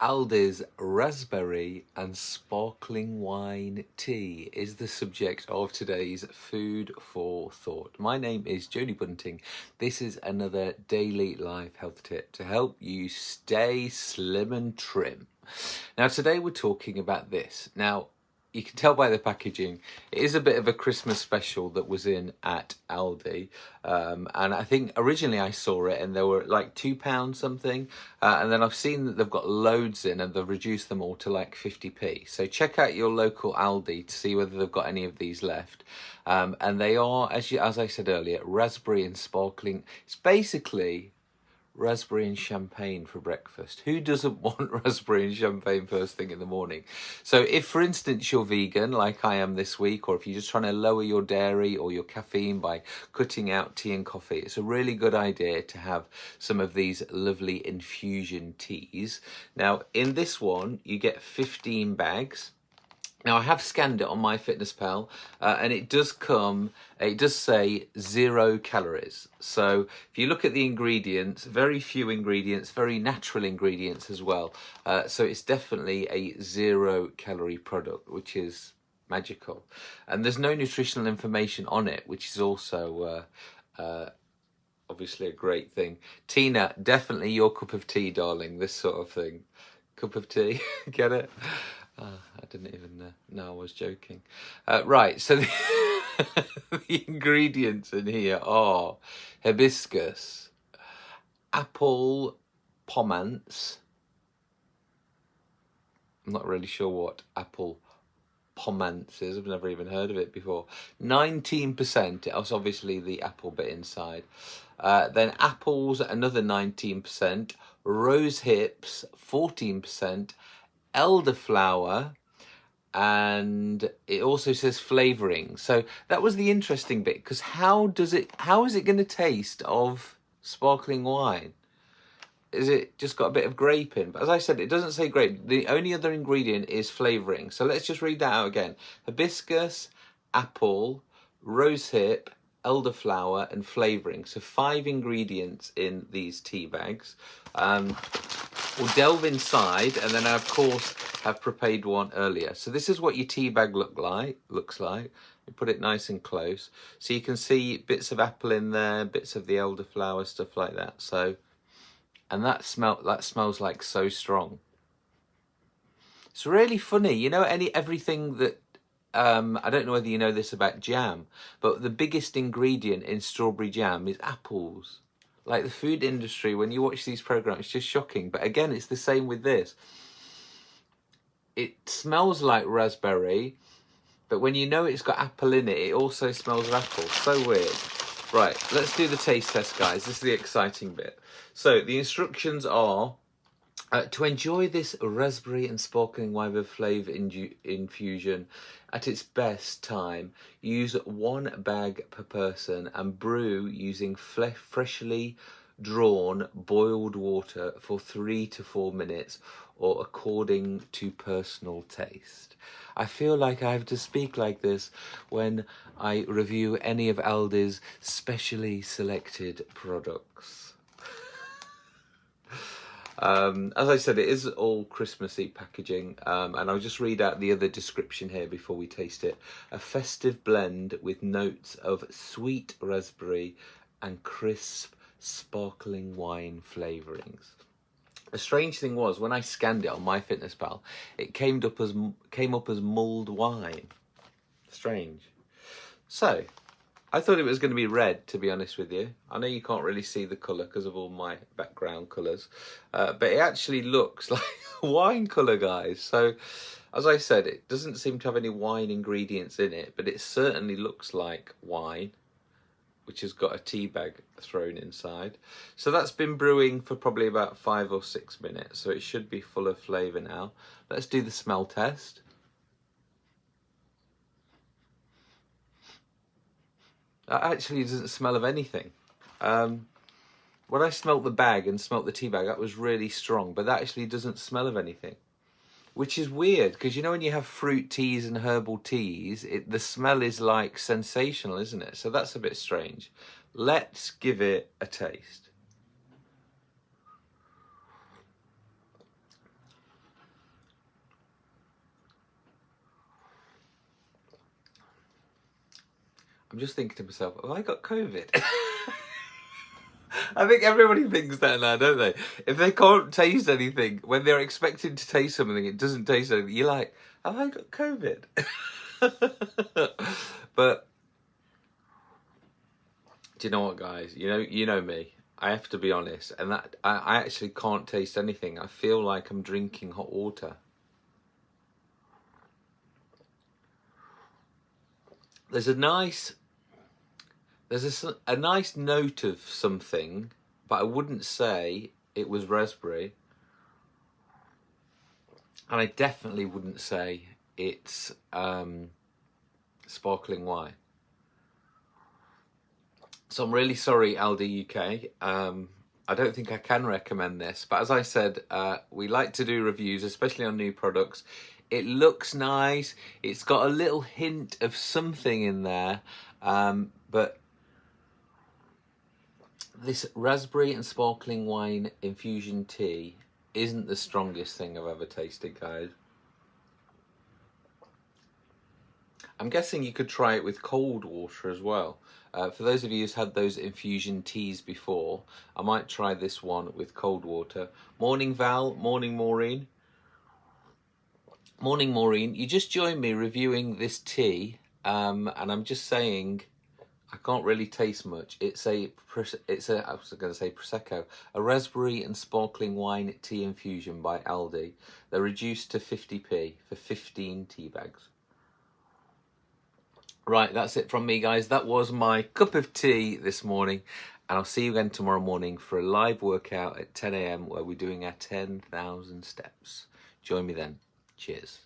Aldi's raspberry and sparkling wine tea is the subject of today's food for thought. My name is Jodie Bunting. This is another daily life health tip to help you stay slim and trim. Now today we're talking about this. Now you can tell by the packaging, it is a bit of a Christmas special that was in at Aldi. Um, and I think originally I saw it and they were like £2 something. Uh, and then I've seen that they've got loads in and they've reduced them all to like 50p. So check out your local Aldi to see whether they've got any of these left. Um, and they are, as, you, as I said earlier, raspberry and sparkling. It's basically raspberry and champagne for breakfast. Who doesn't want raspberry and champagne first thing in the morning? So if, for instance, you're vegan, like I am this week, or if you're just trying to lower your dairy or your caffeine by cutting out tea and coffee, it's a really good idea to have some of these lovely infusion teas. Now, in this one, you get 15 bags. Now I have scanned it on my MyFitnessPal uh, and it does come, it does say zero calories. So if you look at the ingredients, very few ingredients, very natural ingredients as well. Uh, so it's definitely a zero calorie product, which is magical. And there's no nutritional information on it, which is also uh, uh obviously a great thing. Tina, definitely your cup of tea, darling, this sort of thing. Cup of tea, get it? Didn't even uh, know I was joking. Uh, right, so the, the, ingredients in here are hibiscus, apple pomance. I'm not really sure what apple pomance is. I've never even heard of it before. 19%, it was obviously the apple bit inside. Uh, then apples, another 19%. Rose hips, 14% elderflower and it also says flavoring. So that was the interesting bit because how does it how is it going to taste of sparkling wine? Is it just got a bit of grape in but as i said it doesn't say grape. The only other ingredient is flavoring. So let's just read that out again. Hibiscus apple rosehip elderflower and flavoring. So five ingredients in these tea bags. Um, We'll delve inside and then of course have prepared one earlier. So this is what your tea bag look like, looks like. You put it nice and close. So you can see bits of apple in there, bits of the elderflower, stuff like that. So, and that smell, that smells like so strong. It's really funny, you know, any everything that um, I don't know whether you know this about jam, but the biggest ingredient in strawberry jam is apples. Like the food industry, when you watch these programs, it's just shocking. But again, it's the same with this. It smells like raspberry, but when you know it's got apple in it, it also smells of apple. So weird. Right, let's do the taste test, guys. This is the exciting bit. So the instructions are uh, to enjoy this raspberry and sparkling wine with flavour infusion at its best time, use one bag per person and brew using freshly drawn boiled water for three to four minutes or according to personal taste. I feel like I have to speak like this when I review any of Aldi's specially selected products. Um, as I said, it is all Christmassy packaging, um, and I'll just read out the other description here before we taste it. A festive blend with notes of sweet raspberry and crisp, sparkling wine flavourings. The strange thing was when I scanned it on MyFitnessPal, it came up as came up as mulled wine. Strange. So I thought it was going to be red, to be honest with you. I know you can't really see the colour because of all my background colours, uh, but it actually looks like wine colour, guys. So, as I said, it doesn't seem to have any wine ingredients in it, but it certainly looks like wine, which has got a tea bag thrown inside. So that's been brewing for probably about five or six minutes, so it should be full of flavour now. Let's do the smell test. That actually doesn't smell of anything. Um, when I smelt the bag and smelt the tea bag, that was really strong, but that actually doesn't smell of anything which is weird because you know when you have fruit teas and herbal teas it, the smell is like sensational isn't it? So that's a bit strange. Let's give it a taste. I'm just thinking to myself, have I got COVID? I think everybody thinks that now, don't they? If they can't taste anything, when they're expecting to taste something, it doesn't taste anything. You're like, have I got COVID? but do you know what, guys? You know, you know me. I have to be honest, and that I, I actually can't taste anything. I feel like I'm drinking hot water. There's a nice there's a, a nice note of something, but I wouldn't say it was raspberry. And I definitely wouldn't say it's um, sparkling wine. So I'm really sorry, Aldi UK. Um, I don't think I can recommend this, but as I said, uh, we like to do reviews, especially on new products. It looks nice. It's got a little hint of something in there, um, but this raspberry and sparkling wine infusion tea isn't the strongest thing I've ever tasted, guys. I'm guessing you could try it with cold water as well. Uh, for those of you who's had those infusion teas before, I might try this one with cold water. Morning Val, morning Maureen. Morning Maureen, you just joined me reviewing this tea um, and I'm just saying I can't really taste much. It's a, it's a, I was going to say Prosecco, a raspberry and sparkling wine tea infusion by Aldi. They're reduced to 50p for 15 tea bags. Right, that's it from me, guys. That was my cup of tea this morning. And I'll see you again tomorrow morning for a live workout at 10am where we're doing our 10,000 steps. Join me then. Cheers.